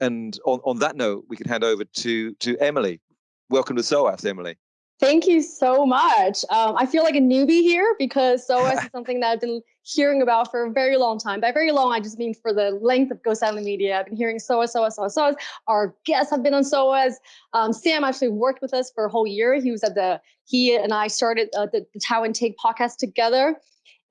And on, on that note, we can hand over to to Emily. Welcome to SOAS, Emily. Thank you so much. Um, I feel like a newbie here because SOAS is something that I've been hearing about for a very long time. By very long, I just mean for the length of Go Silent Media. I've been hearing SOAS, SOAS, SOAS, SOAS. Our guests have been on SOAS. Um, Sam actually worked with us for a whole year. He was at the, he and I started uh, the, the Taiwan Take podcast together.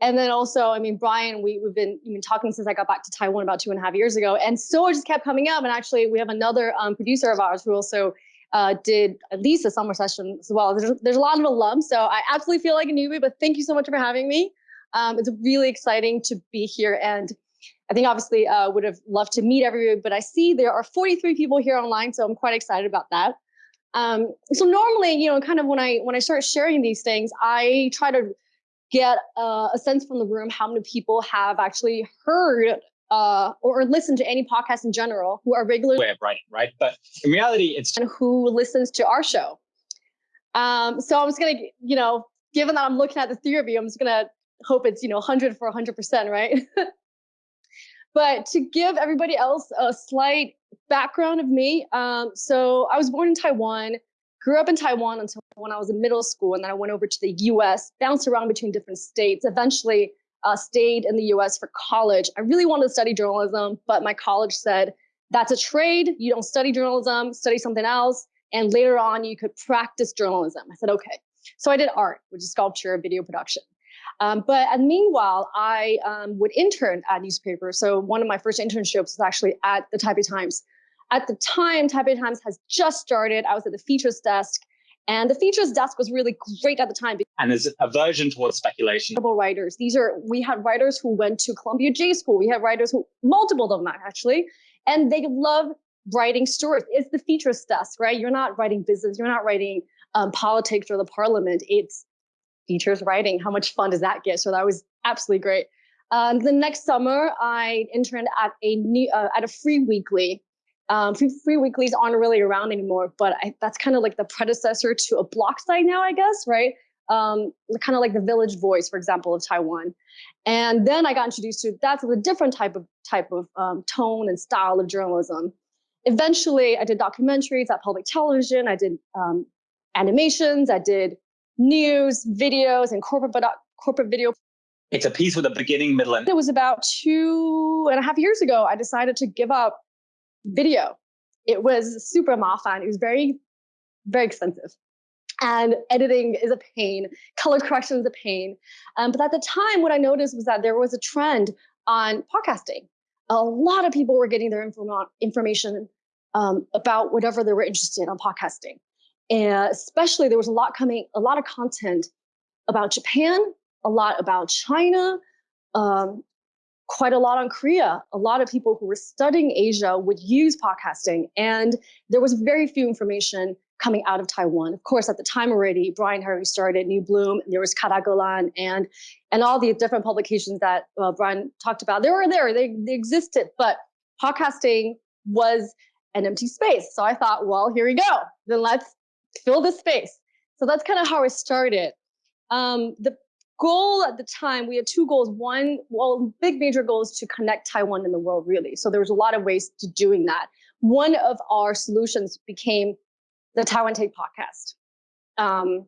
And then also, I mean, Brian, we, we've been, been talking since I got back to Taiwan about two and a half years ago. And so it just kept coming up. And actually, we have another um, producer of ours who also uh, did at least a summer session as well. There's, there's a lot of alums, so I absolutely feel like a newbie, but thank you so much for having me. Um, it's really exciting to be here. And I think obviously uh, would have loved to meet everybody, but I see there are 43 people here online, so I'm quite excited about that. Um, so normally, you know, kind of when I when I start sharing these things, I try to get uh, a sense from the room how many people have actually heard uh, or listen to any podcast in general who are regular way of writing, right? But in reality, it's and who listens to our show. Um, so I'm just gonna, you know, given that I'm looking at the three of you, I'm just gonna hope it's you know 100 for 100 percent, right? but to give everybody else a slight background of me, um, so I was born in Taiwan, grew up in Taiwan until when I was in middle school, and then I went over to the U.S., bounced around between different states, eventually uh, stayed in the US for college. I really wanted to study journalism, but my college said, that's a trade. You don't study journalism, study something else. And later on, you could practice journalism. I said, okay. So I did art, which is sculpture, video production. Um, but and meanwhile, I um, would intern at newspapers. So one of my first internships was actually at the Taipei Times. At the time, Taipei Times has just started. I was at the features desk and the features desk was really great at the time. And there's aversion towards speculation. Writers. These are, we had writers who went to Columbia J School. We had writers who, multiple of them actually, and they love writing stories. It's the features desk, right? You're not writing business. You're not writing um, politics or the parliament. It's features writing. How much fun does that get? So that was absolutely great. Um, the next summer, I interned at a new, uh, at a free weekly um, free, free weeklies aren't really around anymore, but I, that's kind of like the predecessor to a block site now, I guess, right? Um, kind of like the Village Voice, for example, of Taiwan. And then I got introduced to that's a different type of type of um, tone and style of journalism. Eventually, I did documentaries at public television. I did um, animations. I did news, videos, and corporate corporate video. It's a piece with a beginning, middle, and. It was about two and a half years ago. I decided to give up video. It was super mafan. It was very, very expensive. And editing is a pain. Color correction is a pain. Um, but at the time, what I noticed was that there was a trend on podcasting. A lot of people were getting their inform information um, about whatever they were interested in on podcasting. And especially there was a lot coming, a lot of content about Japan, a lot about China, um, quite a lot on Korea. A lot of people who were studying Asia would use podcasting, and there was very few information coming out of Taiwan. Of course, at the time already, Brian already started New Bloom, there was Ketagalan, and and all the different publications that uh, Brian talked about. They were there, they, they existed, but podcasting was an empty space. So I thought, well, here we go. Then let's fill this space. So that's kind of how I started. Um, the goal at the time, we had two goals. One, well, big major goal is to connect Taiwan and the world, really. So there was a lot of ways to doing that. One of our solutions became the Taiwan Take podcast. Um,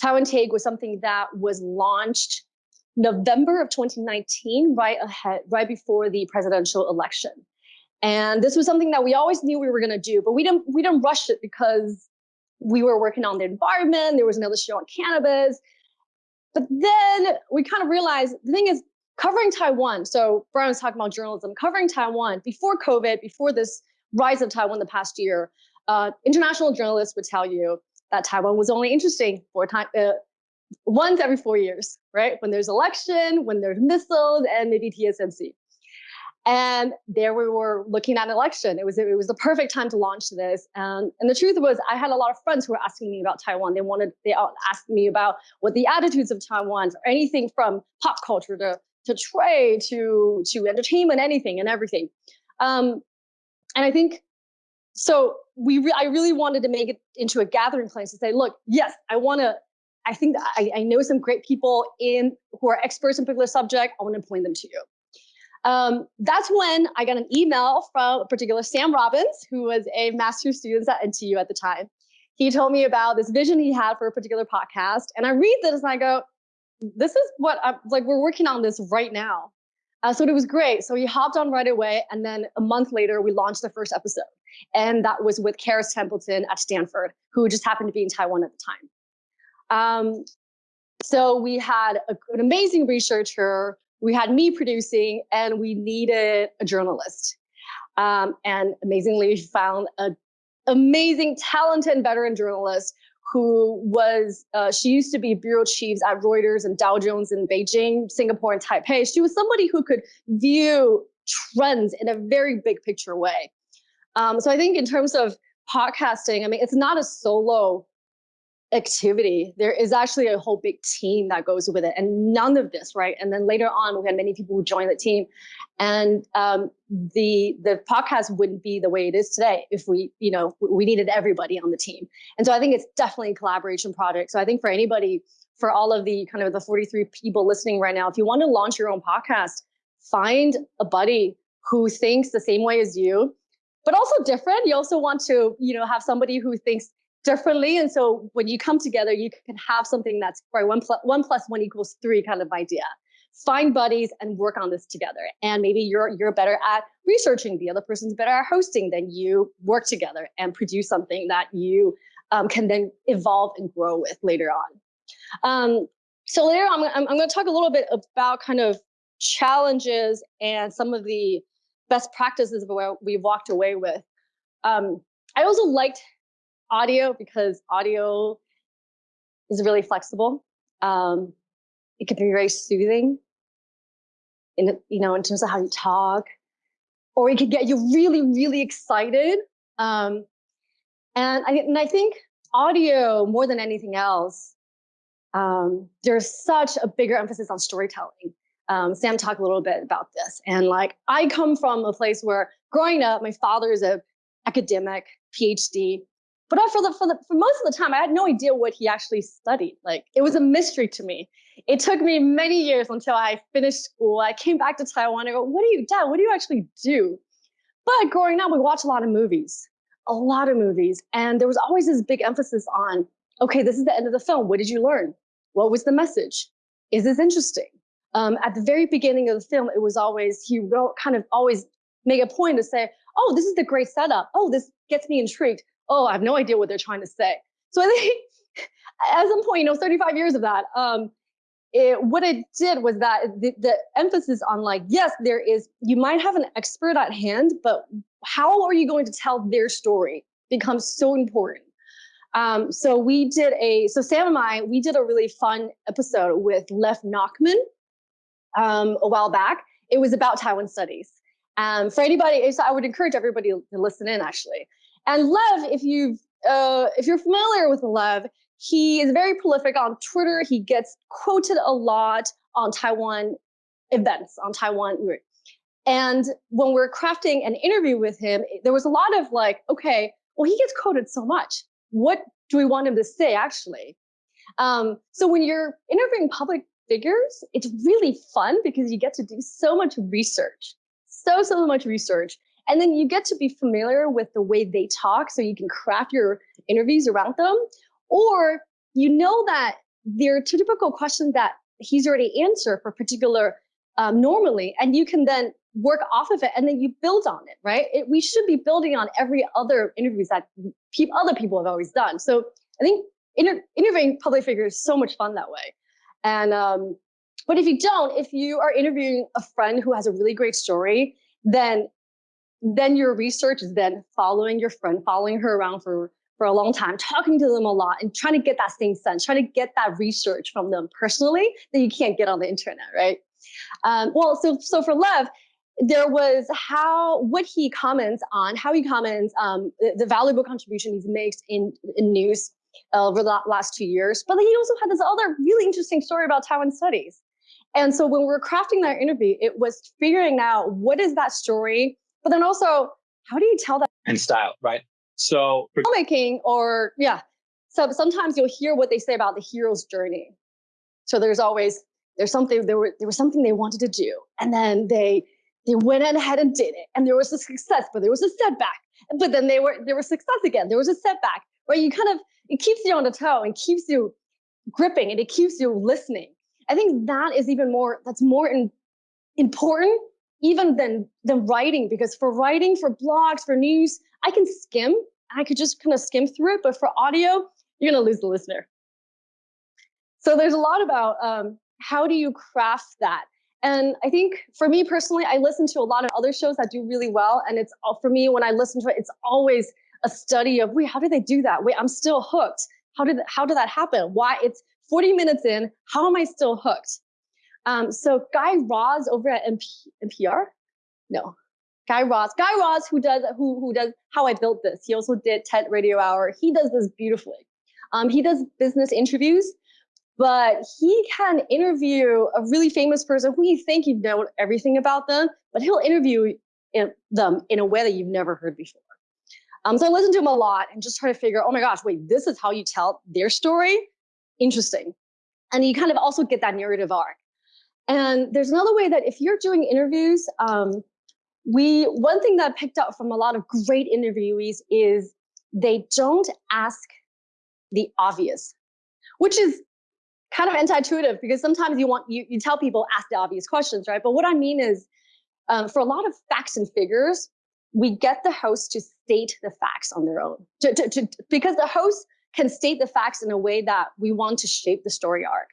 Taiwan Take was something that was launched November of 2019, right ahead, right before the presidential election. And this was something that we always knew we were going to do, but we didn't we didn't rush it because we were working on the environment. There was another show on cannabis. But then we kind of realized the thing is covering Taiwan. So Brian was talking about journalism, covering Taiwan before COVID, before this rise of Taiwan the past year. Uh, international journalists would tell you that Taiwan was only interesting for time uh, once every four years, right? When there's election, when there's missiles, and maybe TSMC. And there we were looking at an election. It was it was the perfect time to launch this. And and the truth was, I had a lot of friends who were asking me about Taiwan. They wanted they asked me about what the attitudes of Taiwan, or anything from pop culture to to trade to to entertainment, anything and everything. Um, and I think so. We re I really wanted to make it into a gathering place to say, look, yes, I want to. I think I, I know some great people in who are experts in particular subject. I want to point them to you. Um, that's when I got an email from a particular Sam Robbins, who was a master's student at NTU at the time. He told me about this vision he had for a particular podcast. And I read this and I go, this is what I'm like, we're working on this right now. Uh, so it was great. So he hopped on right away. And then a month later, we launched the first episode. And that was with Kharis Templeman at Stanford, who just happened to be in Taiwan at the time. Um, so we had a, an amazing researcher, we had me producing, and we needed a journalist. Um, and amazingly, we found an amazing, talented veteran journalist who was, uh, she used to be bureau chiefs at Reuters and Dow Jones in Beijing, Singapore, and Taipei. She was somebody who could view trends in a very big picture way. Um, so I think in terms of podcasting, I mean, it's not a solo activity. There is actually a whole big team that goes with it, and none of this, right? And then later on, we had many people who joined the team, and um, the the podcast wouldn't be the way it is today if we, you know, we needed everybody on the team. And so I think it's definitely a collaboration project. So I think for anybody, for all of the kind of the 43 people listening right now, if you want to launch your own podcast, find a buddy who thinks the same way as you but also different. You also want to, you know, have somebody who thinks differently. And so when you come together, you can have something that's right one plus one plus one equals three kind of idea. Find buddies and work on this together. And maybe you're you're better at researching, the other person's better at hosting. Then you work together and produce something that you um, can then evolve and grow with later on. Um, so later, I'm, I'm, I'm going to talk a little bit about kind of challenges and some of the best practices of where we've walked away with. Um, I also liked audio because audio is really flexible. Um, it can be very soothing in you know in terms of how you talk, or it could get you really really excited. Um, and I and I think audio more than anything else, um, there's such a bigger emphasis on storytelling. Um, Sam talked a little bit about this, and like I come from a place where growing up, my father is a academic PhD, but for the, for the for most of the time, I had no idea what he actually studied. Like it was a mystery to me. It took me many years until I finished school. I came back to Taiwan. I go, "What do you, Dad? What do you actually do?" But growing up, we watched a lot of movies, a lot of movies, and there was always this big emphasis on, "Okay, this is the end of the film. What did you learn? What was the message? Is this interesting?" Um, at the very beginning of the film, it was always he wrote kind of always make a point to say, "Oh, this is the great setup. Oh, this gets me intrigued oh, I have no idea what they're trying to say. So I think at some point, you know, 35 years of that, um, it, what it did was that the, the, emphasis on like, yes, there is, you might have an expert at hand, but how are you going to tell their story becomes so important. Um, so we did a, so Sam and I, we did a really fun episode with Lev Nachman um, a while back. It was about Taiwan studies. Um, for anybody, so I would encourage everybody to listen in actually. And Lev, if you've uh, if you're familiar with Lev, he is very prolific on Twitter. He gets quoted a lot on Taiwan events, on Taiwan. And when we're crafting an interview with him, there was a lot of like, okay, well, he gets quoted so much. What do we want him to say actually? Um, so when you're interviewing public figures, it's really fun because you get to do so much research, so, so much research. And then you get to be familiar with the way they talk so you can craft your interviews around them. Or you know that there are typical questions that he's already answered for particular um, normally, and you can then work off of it and then you build on it, right? It, we should be building on every other interviews that pe other people have always done. So I think inter interviewing public figures is so much fun that way. And um, but if you don't, if you are interviewing a friend who has a really great story, then then your research is then following your friend, following her around for, for a long time, talking to them a lot and trying to get that same sense, trying to get that research from them personally that you can't get on the internet, right? Um, well, so, so for Lev, there was how, what he comments on, how he comments, um, the, the valuable contribution he's made in, in news uh, over the last two years. But he also had this other really interesting story about Taiwan studies. And so when we were crafting that interview, it was figuring out what is that story but then also, how do you tell that? And style, right? So filmmaking or yeah. So sometimes you'll hear what they say about the hero's journey. So there's always there's something there were there was something they wanted to do, and then they they went ahead and did it and there was a success but there was a setback but then they were there was success again there was a setback right you kind of it keeps you on the toe and keeps you gripping and it keeps you listening i think that is even more that's more in, important even than than writing because for writing for blogs for news i can skim i could just kind of skim through it but for audio you're going to lose the listener so there's a lot about um, how do you craft that and I think for me personally, I listen to a lot of other shows that do really well. And it's all for me when I listen to it, it's always a study of wait, how did they do that? Wait, I'm still hooked. How did how did that happen? Why it's 40 minutes in, how am I still hooked? Um, so Guy Raz over at MP, NPR, no, Guy Raz, Guy Raz who does who who does How I Built This. He also did TED Radio Hour. He does this beautifully. Um, he does business interviews but he can interview a really famous person who you think you know everything about them, but he'll interview in, them in a way that you've never heard before. Um, so I listen to him a lot and just try to figure, oh my gosh, wait, this is how you tell their story? Interesting. And you kind of also get that narrative arc. And there's another way that if you're doing interviews, um, we one thing that I picked up from a lot of great interviewees is they don't ask the obvious, which is kind of anti-intuitive because sometimes you want you, you tell people ask the obvious questions right? But what i mean is um, for a lot of facts and figures we get the host to state the facts on their own to, to, to, because the host can state the facts in a way that we want to shape the story arc.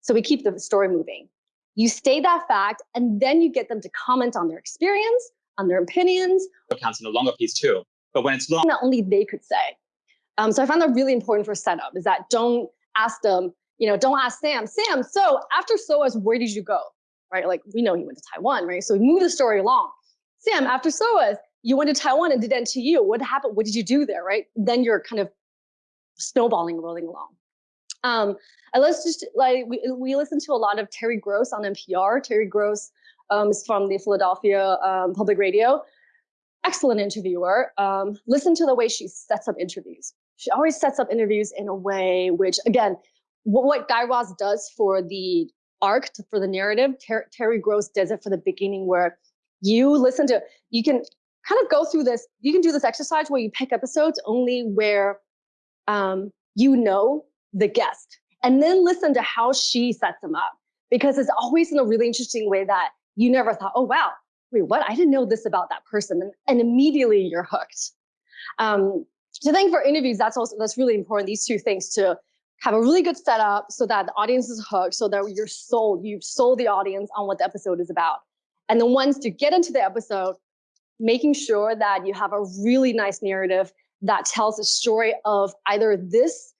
So we keep the story moving you state that fact and then you get them to comment on their experience on their opinions it counts in a longer piece too but when it's long that only they could say um, so i found that really important for setup is that don't ask them you know, don't ask Sam, Sam, so after SOAS, where did you go? Right? Like we know he went to Taiwan, right? So we move the story along. Sam, after SOAS, you went to Taiwan and did NTU. What happened? What did you do there? Right? Then you're kind of snowballing, rolling along. Um, and let's just like we, we listen to a lot of Terry Gross on NPR. Terry Gross um, is from the Philadelphia um, Public Radio. Excellent interviewer. Um, listen to the way she sets up interviews. She always sets up interviews in a way which, again, what, what Guy Raz does for the arc, to, for the narrative, Ter Terry Gross does it for the beginning where you listen to, you can kind of go through this, you can do this exercise where you pick episodes only where um, you know the guest and then listen to how she sets them up because it's always in a really interesting way that you never thought, oh, wow, wait, what? I didn't know this about that person. And, and immediately you're hooked. Um, so I think for interviews, that's also, that's really important. These two things to have a really good setup so that the audience is hooked, so that you're sold, you've sold the audience on what the episode is about. And then once you get into the episode, making sure that you have a really nice narrative that tells the story of either this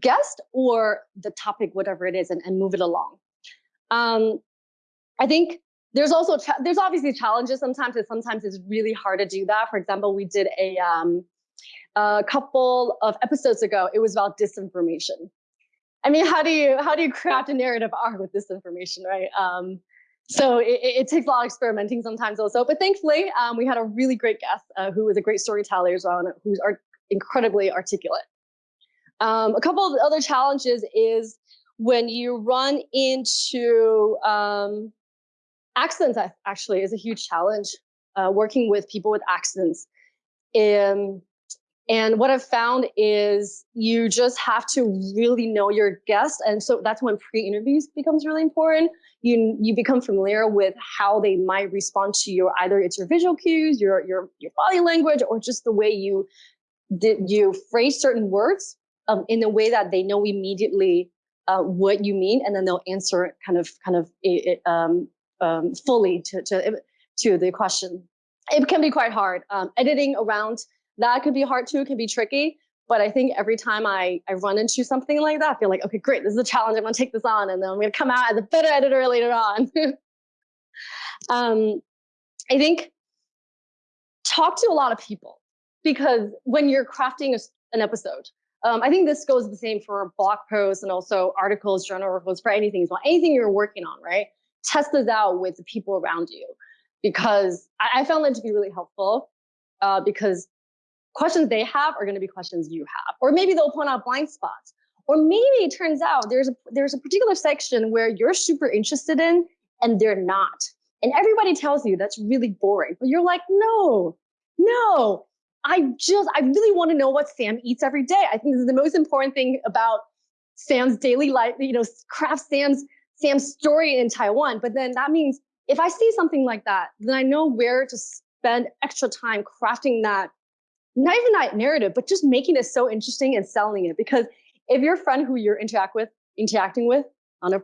guest or the topic, whatever it is, and, and move it along. Um, I think there's also there's obviously challenges sometimes. And sometimes it's really hard to do that. For example, we did a um, a couple of episodes ago. It was about disinformation, I mean, how do you how do you craft a narrative arc with disinformation, right? Um, so it, it, takes a lot of experimenting sometimes also. But thankfully, um, we had a really great guest uh, who was a great storyteller as well, and who's incredibly articulate. Um, a couple of other challenges is when you run into um, accents. Actually, is a huge challenge. Uh, working with people with accidents. Um, and what I've found is you just have to really know your guest. And so that's when pre-interviews becomes really important. You, you become familiar with how they might respond to you. Either it's your visual cues, your, your, your body language, or just the way you, did you phrase certain words um, in a way that they know immediately uh, what you mean. And then they'll answer kind of, kind of um, um, fully to, to, to the question. It can be quite hard. Um, editing around that could be hard too, it can be tricky. But I think every time I, I run into something like that, I feel like, okay, great, this is a challenge. I'm gonna take this on and then I'm gonna come out as a better editor later on. um, I think talk to a lot of people because when you're crafting a, an episode, um, I think this goes the same for blog posts and also articles, journal articles, for anything as well. Anything you're working on, right? Test this out with the people around you because I, I found that to be really helpful uh, because questions they have are going to be questions you have, or maybe they'll point out blind spots, or maybe it turns out there's a there's a particular section where you're super interested in and they're not, And everybody tells you that's really boring, but you're like, no, no, I just, I really want to know what Sam eats every day. I think this is the most important thing about Sam's daily life, you know, craft Sam's, Sam's story in Taiwan. But then that means if I see something like that, then I know where to spend extra time crafting that, not even that narrative, but just making it so interesting and selling it. Because if your friend who you're interact with, interacting with on a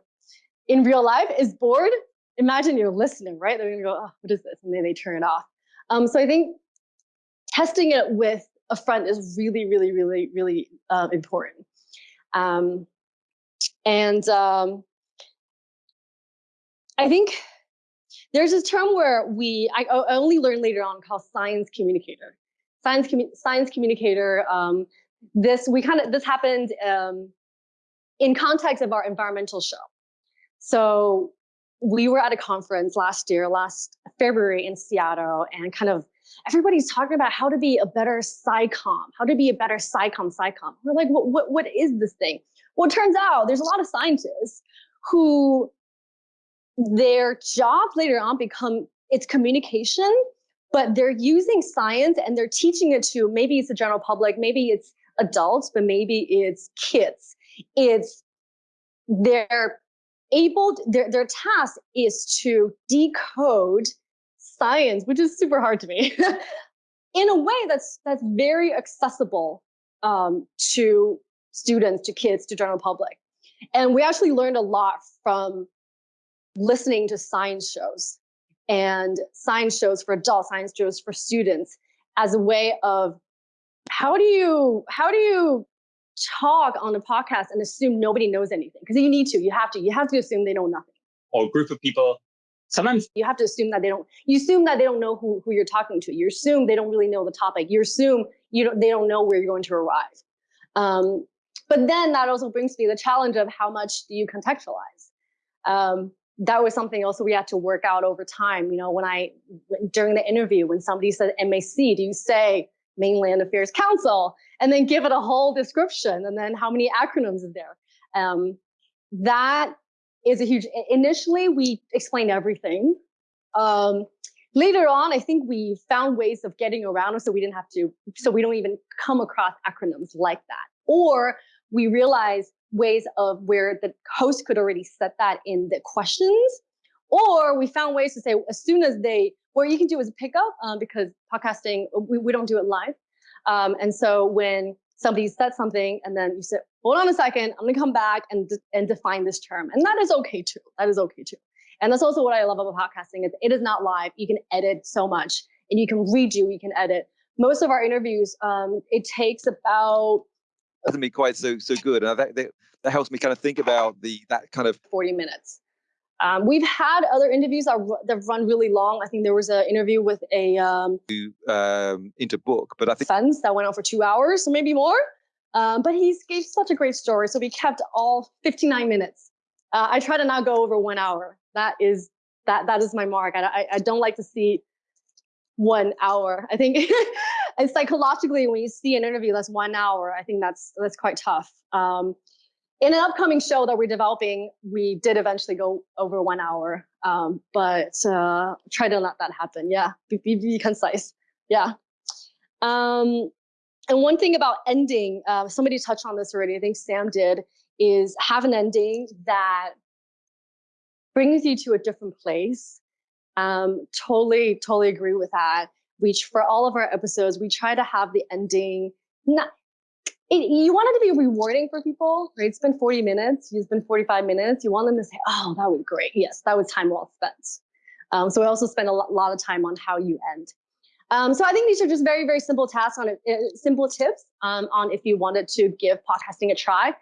in real life is bored, imagine you're listening, right? They're gonna go, oh, what is this? And then they turn it off. Um, so I think testing it with a friend is really, really, really, really uh, important. Um, and um, I think there's this term where we, I, I, only learned later on called science communicator. Science, commu science communicator, um, this, we kind of, this happened um, in context of our environmental show. So we were at a conference last year, last February in Seattle, and kind of everybody's talking about how to be a better SciComm, how to be a better SciComm, SciComm. We're like, what, what, what is this thing? Well, it turns out there's a lot of scientists who their jobs later on become it's communication, but they're using science and they're teaching it to maybe it's the general public, maybe it's adults, but maybe it's kids. It's they're able, their, their task is to decode science, which is super hard to me, in a way that's that's very accessible um, to students, to kids, to general public. And we actually learned a lot from listening to science shows and science shows for adults, science shows for students as a way of how do you how do you talk on a podcast and assume nobody knows anything? Because you need to you have to you have to assume they know nothing. Or a group of people sometimes you have to assume that they don't you assume that they don't know who, who you're talking to. You assume they don't really know the topic. You assume you don't they don't know where you're going to arrive. Um, but then that also brings me the challenge of how much do you contextualize? Um, that was something also we had to work out over time. You know when i during the interview when somebody said mac do you say mainland affairs council? And then give it a whole description and then how many acronyms is there? Um, that is a huge, initially we explained everything. Um, later on, I think we found ways of getting around so we didn't have to, so we don't even come across acronyms like that. Or we realized ways of where the host could already set that in the questions. Or we found ways to say, as soon as they, what you can do is pick up um, because podcasting, we, we don't do it live. Um, and so when somebody said something and then you said, hold on a second, I'm gonna come back and, de and define this term. And that is okay too. That is okay too. And that's also what I love about podcasting is it is not live. You can edit so much and you can redo, you can edit. Most of our interviews, um, it takes about doesn't be quite so so good. And that, that, that helps me kind of think about the that kind of 40 minutes. Um, we've had other interviews that, that run really long. I think there was an interview with a um, um, into book, but I think fence that went on for two hours, or maybe more. Um, but he gave such a great story, so we kept all 59 minutes. Uh, I try to not go over one hour. That is that that is my mark. I, I, I don't like to see one hour. I think and psychologically, when you see an interview that's one hour, I think that's that's quite tough. Um, in an upcoming show that we're developing, we did eventually go over one hour, um, but uh, try to let that happen. Yeah, be, be, be concise. Yeah. Um, and one thing about ending, uh, somebody touched on this already, I think Sam did, is have an ending that brings you to a different place. Um, totally, totally agree with that. We, for all of our episodes, we try to have the ending, not, it, you want it to be rewarding for people, right? Spend 40 minutes, you spend 45 minutes. You want them to say, oh, that was great. Yes, that was time well spent. Um, so we also spend a lot of time on how you end. Um, so I think these are just very, very simple tasks on uh, simple tips um, on if you wanted to give podcasting a try.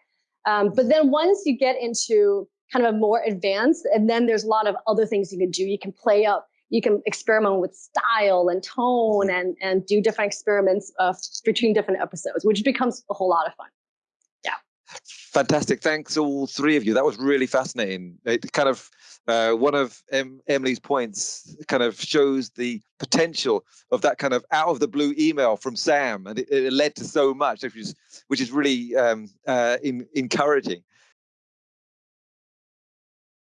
Um, but then once you get into kind of a more advanced, and then there's a lot of other things you can do. You can play up you can experiment with style and tone mm-hmm. and and do different experiments uh, between different episodes, which becomes a whole lot of fun. Yeah. Fantastic. Thanks all three of you. That was really fascinating. It kind of uh, one of em Emily's points kind of shows the potential of that kind of out of the blue email from Sam, and it, it led to so much, which is which is really um, uh, in, encouraging.